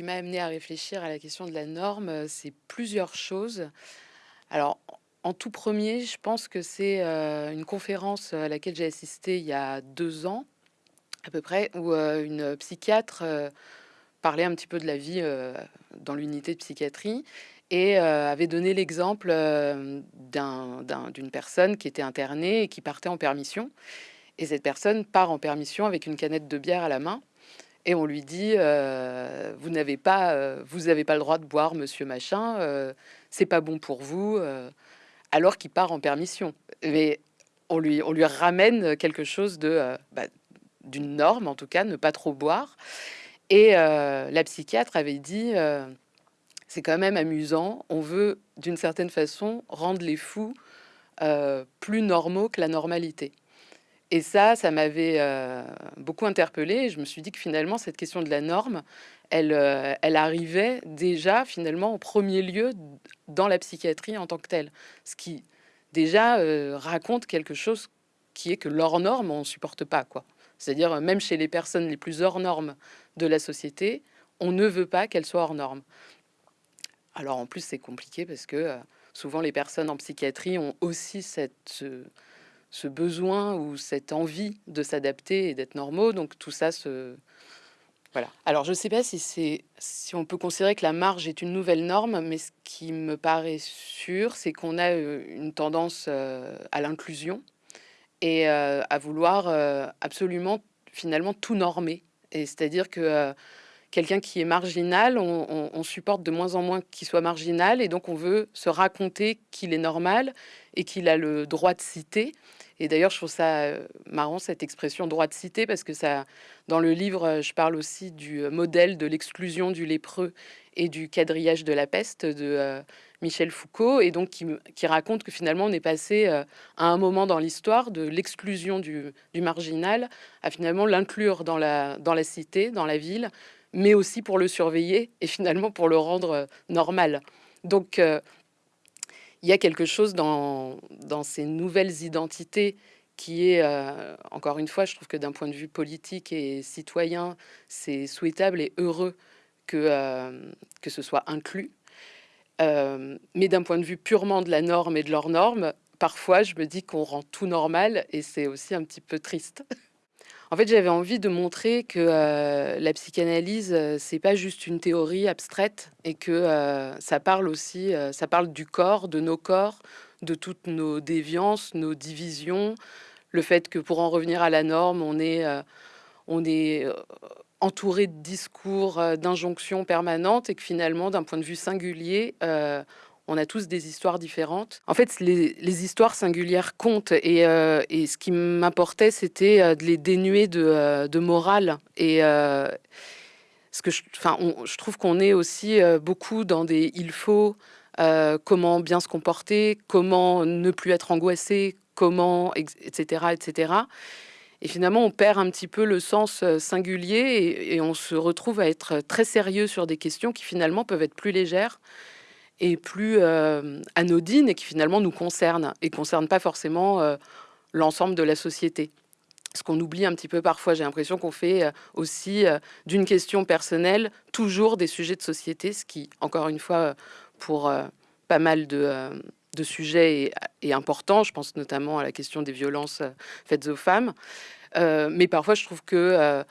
qui m'a amené à réfléchir à la question de la norme, c'est plusieurs choses. Alors, en tout premier, je pense que c'est une conférence à laquelle j'ai assisté il y a deux ans, à peu près, où une psychiatre parlait un petit peu de la vie dans l'unité de psychiatrie et avait donné l'exemple d'une personne qui était internée et qui partait en permission. Et cette personne part en permission avec une canette de bière à la main. Et on lui dit, vous n'avez pas, vous avez pas le droit de boire, monsieur machin. c'est pas bon pour vous. alors qu'il part en permission. Mais on lui, on lui ramène quelque chose de bah, d'une norme, en tout cas, ne pas trop boire. Et la psychiatre avait dit, c'est quand même amusant, on veut d'une certaine façon rendre les fous plus normaux que la normalité. Et ça, ça m'avait beaucoup interpellée. Je me suis dit que finalement, cette question de la norme, elle, elle arrivait déjà finalement au premier lieu dans la psychiatrie en tant que telle. Ce qui déjà raconte quelque chose qui est que leurs normes, on ne supporte pas. quoi. C'est-à-dire, même chez les personnes les plus hors normes de la société, on ne veut pas qu'elles soient hors normes. Alors en plus, c'est compliqué parce que euh, souvent les personnes en psychiatrie ont aussi cette, ce, besoin ou cette envie de s'adapter et d'être normaux. Donc tout ça se... Voilà. Alors je ne sais pas si, si on peut considérer que la marge est une nouvelle norme, mais ce qui me paraît sûr, c'est qu'on a euh, une tendance euh, à l'inclusion et euh, à vouloir absolument finalement tout normer. Et c'est-à-dire que quelqu'un qui est marginal, on, supporte de moins en moins qu'il soit marginal, et donc on veut se raconter qu'il est normal et qu'il a le droit de citer. Et d'ailleurs, je trouve ça marrant cette expression droit de citer parce que ça, dans le livre, je parle aussi du modèle de l'exclusion du lépreux et du quadrillage de la peste de Michel Foucault, et donc qui, raconte que finalement on est passé euh, à un moment dans l'histoire de l'exclusion du, marginal à finalement l'inclure dans la, dans la cité, dans la ville, mais aussi pour le surveiller et finalement pour le rendre euh, normal. Donc euh, il y a quelque chose dans, ces nouvelles identités qui est, encore une fois, je trouve que d'un point de vue politique et citoyen, c'est souhaitable et heureux que, que ce soit inclus. Euh, mais d'un point de vue purement de la norme et de leurs normes, parfois je me dis qu'on rend tout normal et c'est aussi un petit peu triste. En fait, j'avais envie de montrer que euh, la psychanalyse, euh, c'est pas juste une théorie abstraite et que ça parle aussi, ça parle du corps, de nos corps, de toutes nos déviances, nos divisions, le fait que pour en revenir à la norme, on est, on est entouré de discours, euh, d'injonctions permanentes et que finalement, d'un point de vue singulier, euh, on a tous des histoires différentes. En fait, les, histoires singulières comptent et, euh, et ce qui m'importait, c'était de les dénuer de, de morale. Et ce que je, enfin, je trouve qu'on est aussi beaucoup dans des il faut, comment bien se comporter, comment ne plus être angoissé, comment, etc., etc. Et finalement, on perd un petit peu le sens euh, singulier et, on se retrouve à être très sérieux sur des questions qui finalement peuvent être plus légères et plus euh, anodines et qui finalement nous concernent et concernent pas forcément euh, l'ensemble de la société. Ce qu'on oublie un petit peu parfois, j'ai l'impression qu'on fait aussi d'une question personnelle toujours des sujets de société, ce qui, encore une fois, pour pas mal de, sujets est, important. Je pense notamment à la question des violences euh, faites aux femmes. Euh, mais parfois, je trouve que euh,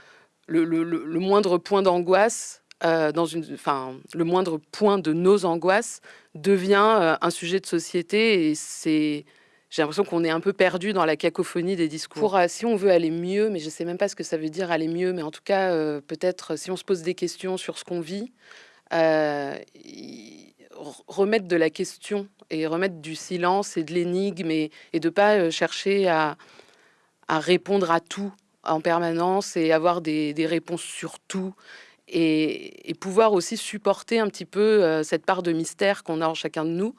le, moindre point d'angoisse, dans une, enfin, le moindre point de nos angoisses devient un sujet de société et c'est j'ai l'impression qu'on est un peu perdu dans la cacophonie des discours. si on veut aller mieux, mais je ne sais même pas ce que ça veut dire aller mieux, mais en tout cas, peut-être si on se pose des questions sur ce qu'on vit, remettre de la question et remettre du silence et de l'énigme et, et de pas euh, chercher à, répondre à tout en permanence et avoir des, réponses sur tout et, pouvoir aussi supporter un petit peu euh, cette part de mystère qu'on a en chacun de nous.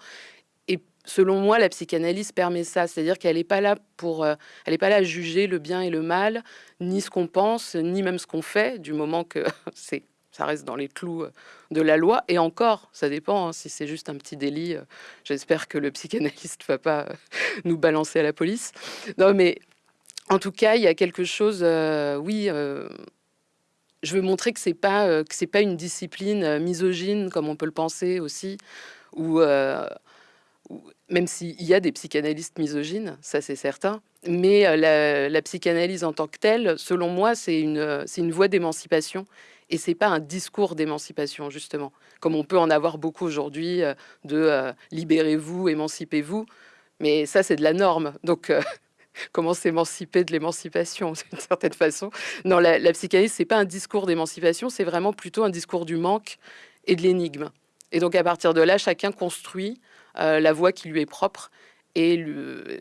Et selon moi, la psychanalyse permet ça, c'est-à-dire qu'elle n'est pas là pour, euh, elle n'est pas là à juger le bien et le mal, ni ce qu'on pense, ni même ce qu'on fait, du moment que c'est ça reste dans les clous euh, de la loi. Et encore, ça dépend, hein, si c'est juste un petit délit, j'espère que le psychanalyste ne va pas nous balancer à la police. Non, mais en tout cas, il y a quelque chose, oui, je veux montrer que c'est pas, heu, que c'est pas une discipline, heu, misogyne comme on peut le penser aussi ou heu, ou même s'il y a des psychanalystes misogynes, ça c'est certain, mais la la psychanalyse en tant que telle, selon moi, c'est une, une voie d'émancipation et c'est pas un discours d'émancipation justement, comme on peut en avoir beaucoup aujourd'hui, de, «Libérez-vous, émancipez-vous», mais ça c'est de la norme donc comment s'émanciper de l'émancipation d'une certaine façon? Non, la la psychanalyse, c'est pas un discours d'émancipation, c'est vraiment plutôt un discours du manque et de l'énigme et donc à partir de là, chacun construit, heu, la voie qui lui est propre et le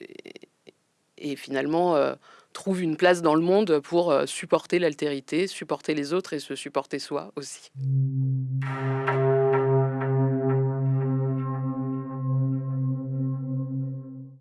et finalement, heu, trouve une place dans le monde pour, heu, supporter l'altérité, supporter les autres et se supporter soi aussi.